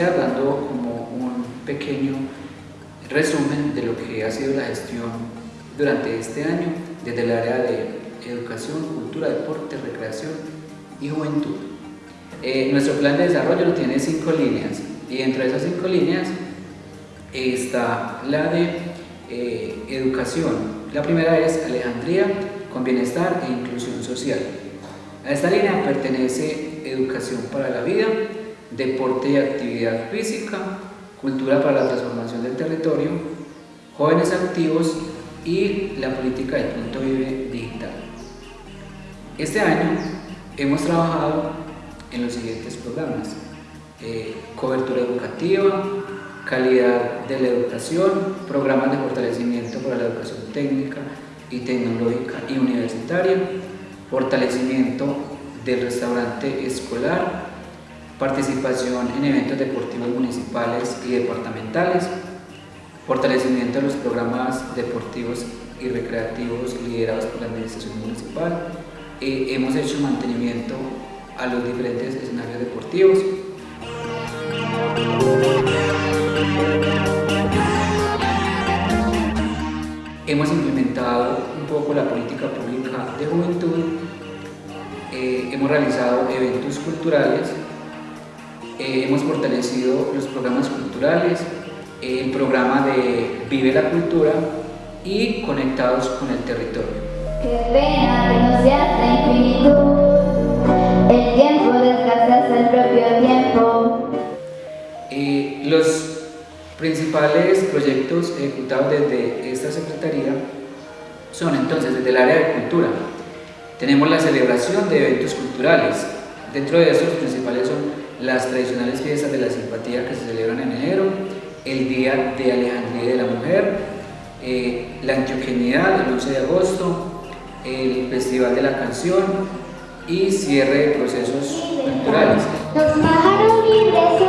iniciar dando como un pequeño resumen de lo que ha sido la gestión durante este año desde el área de educación, cultura, deporte, recreación y juventud. Eh, nuestro plan de desarrollo tiene cinco líneas y entre esas cinco líneas está la de eh, educación. La primera es Alejandría con bienestar e inclusión social. A esta línea pertenece educación para la vida, deporte y actividad física, cultura para la transformación del territorio, jóvenes activos y la política del punto vive digital. Este año hemos trabajado en los siguientes programas. Eh, cobertura educativa, calidad de la educación, programas de fortalecimiento para la educación técnica y tecnológica y universitaria, fortalecimiento del restaurante escolar, participación en eventos deportivos municipales y departamentales, fortalecimiento de los programas deportivos y recreativos liderados por la administración municipal, hemos hecho mantenimiento a los diferentes escenarios deportivos. Hemos implementado un poco la política pública de juventud, eh, hemos realizado eventos culturales, eh, hemos fortalecido los programas culturales, el programa de Vive la Cultura y Conectados con el Territorio. Qué pena que no sea infinitud. El tiempo desgasta el propio tiempo. Eh, los principales proyectos ejecutados desde esta Secretaría son entonces desde el área de cultura. Tenemos la celebración de eventos culturales. Dentro de estos principales son las tradicionales fiestas de la simpatía que se celebran en enero, el Día de Alejandría de la Mujer, eh, la Antioquenidad el 11 de agosto, el Festival de la Canción, y cierre de procesos culturales. Los pájaros libres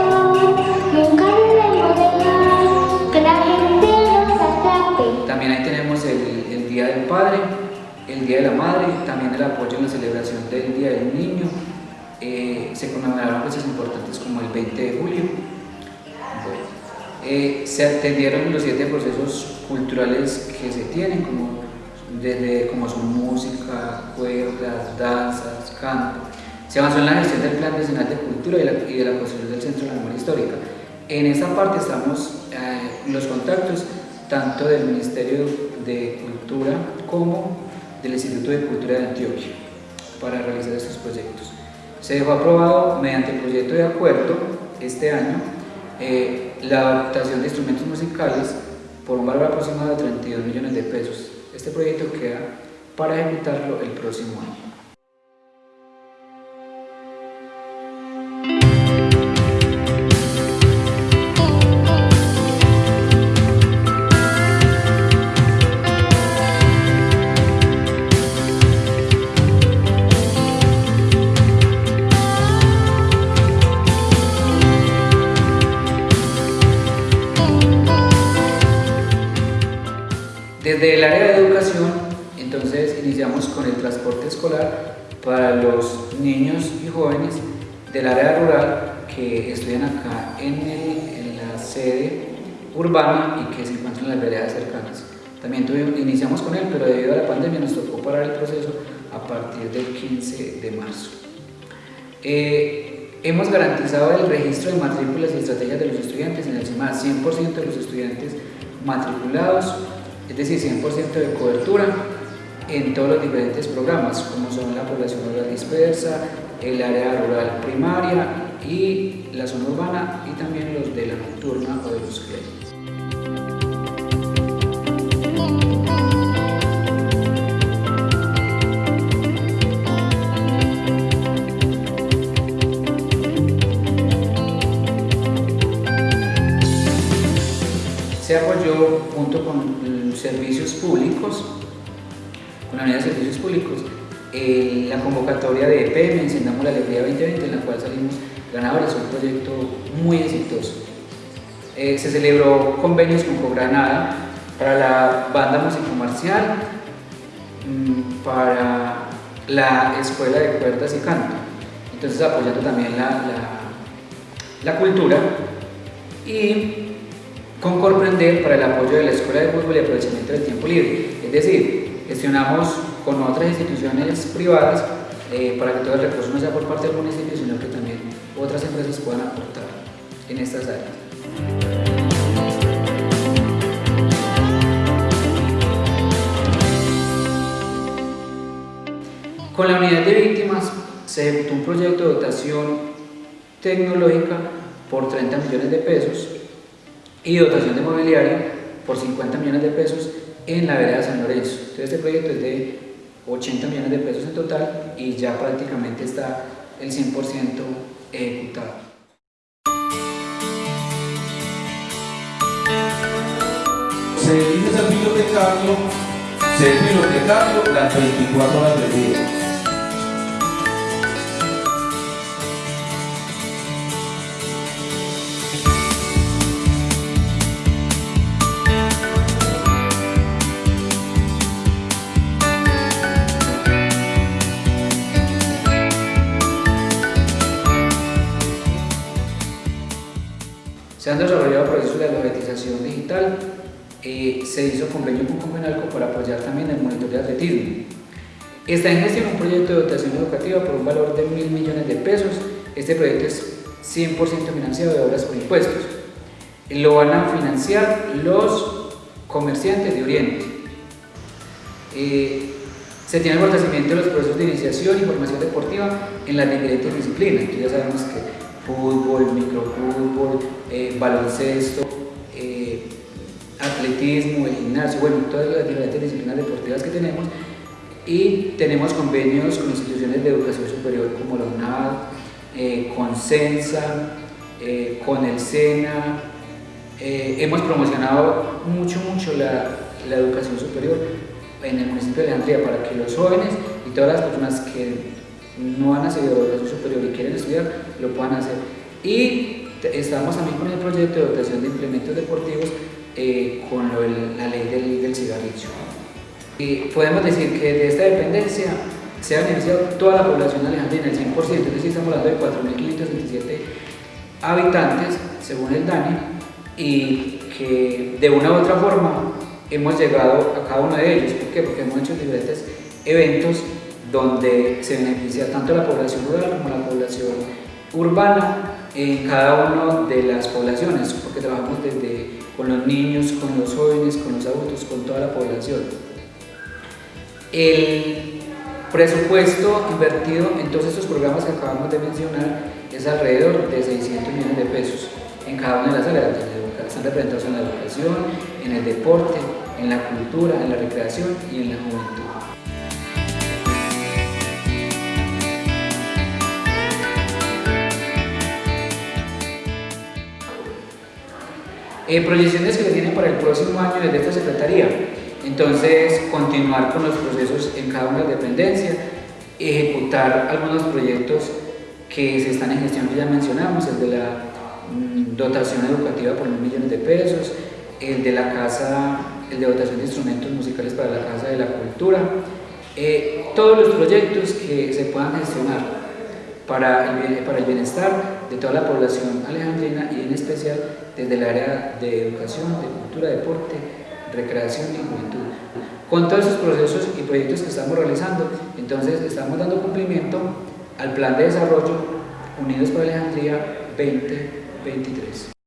nunca debemos que la gente los atrape. También ahí tenemos el, el, Día del Padre, el Día de la Madre, también el apoyo en la celebración del Día del Niño. Eh, se conmemoraron fechas importantes como el 20 de julio. Eh, se atendieron los siete procesos culturales que se tienen, como desde como son música, cuerdas, danzas, canto. Se avanzó en la gestión del Plan Nacional de Cultura y de la construcción del Centro de la Memoria Histórica. En esta parte estamos eh, los contactos tanto del Ministerio de Cultura como del Instituto de Cultura de Antioquia para realizar estos proyectos. Se dejó aprobado mediante proyecto de acuerdo este año eh, la adaptación de instrumentos musicales por un valor aproximado de 32 millones de pesos este proyecto queda para ejecutarlo el próximo año. Desde el área de educación, entonces iniciamos con el transporte escolar para los niños y jóvenes del área rural que estudian acá en, la sede urbana y que se encuentran en las veredas cercanas. También iniciamos con él, pero debido a la pandemia nos tocó parar el proceso a partir del 15 de marzo. Eh, hemos garantizado el registro de matrículas y estrategias de los estudiantes en el CIMA, 100% de los estudiantes matriculados es decir, 100% de cobertura en todos los diferentes programas, como son la población rural dispersa, el área rural primaria y la zona urbana y también los de la nocturna o de los créditos. Se apoyó con la unidad de servicios públicos, la convocatoria de EPM, Encendamos la Alegría 2020, en la cual salimos ganadores, un proyecto muy exitoso. Eh, se celebró convenios con Cogranada para la banda musicomarcial, mm, para la escuela de cuerdas y canto. Entonces apoyando también la, la, cultura, y con Comprender para el apoyo de la Escuela de Fútbol y aprovechamiento del tiempo libre. Es decir, gestionamos con otras instituciones privadas eh, para que todo el recurso no sea por parte del municipio, sino que también otras empresas puedan aportar en estas áreas. Con la unidad de víctimas se ejecutó un proyecto de dotación tecnológica por 30 millones de pesos y dotación de mobiliario por 50 millones de pesos en la vereda San Lorenzo. Entonces este proyecto es de 80 millones de pesos en total y ya prácticamente está el 100% ejecutado. Se elige ser bibliotecario, ser bibliotecario las 24 horas del día. Se han desarrollado procesos de alfabetización digital, eh, se hizo convenio con Convenalco para apoyar también el monitor de atletismo. Está en gestión un proyecto de dotación educativa por un valor de mil millones de pesos. Este proyecto es 100% financiado de obras por impuestos. Lo van a financiar los comerciantes de Oriente. Eh, se tiene el fortalecimiento de los procesos de iniciación y formación deportiva en las diferentes disciplinas. ya sabemos que fútbol, microfútbol, eh, baloncesto, eh, atletismo, el gimnasio, bueno, todas las diferentes disciplinas deportivas que tenemos. Y tenemos convenios con instituciones de educación superior como la UNAD, eh, con CENSA, con el SENA, hemos promocionado mucho, mucho la, la educación superior en el municipio de Alejandría para que los jóvenes y todas las personas que no han accedido a educación superior y quieren estudiar, lo puedan hacer. Y estamos también con el proyecto de dotación de implementos deportivos eh, con la ley del, del cigarrillo. Y podemos decir que de esta dependencia se ha beneficiado toda la población alejandrina, el 100%, es decir, estamos hablando de 4.527 habitantes, según el DANI, y que de una u otra forma hemos llegado a cada uno de ellos. ¿Por qué? Porque hemos hecho diferentes eventos donde se beneficia tanto la población rural como la población urbana en cada una de las poblaciones, porque trabajamos desde con los niños, con los jóvenes, con los adultos, con toda la población. El presupuesto invertido en todos estos programas que acabamos de mencionar es alrededor de 600 millones de pesos en cada una de las áreas, están representados en la educación, en el deporte, en la cultura, en la recreación y en la juventud. Eh, proyecciones que se tienen para el próximo año desde esta Secretaría. Entonces, continuar con los procesos en cada una de las dependencias, ejecutar algunos proyectos que se están en gestión que ya mencionamos, el de la mm, dotación educativa por mil millones de pesos, el de la casa, el de dotación de instrumentos musicales para la Casa de la Cultura, eh, todos los proyectos que se puedan gestionar para el, para el bienestar de toda la población alejandrina y en especial desde el área de educación, de cultura, deporte, recreación y juventud. Con todos esos procesos y proyectos que estamos realizando, entonces estamos dando cumplimiento al Plan de Desarrollo Unidos para Alejandría 2023.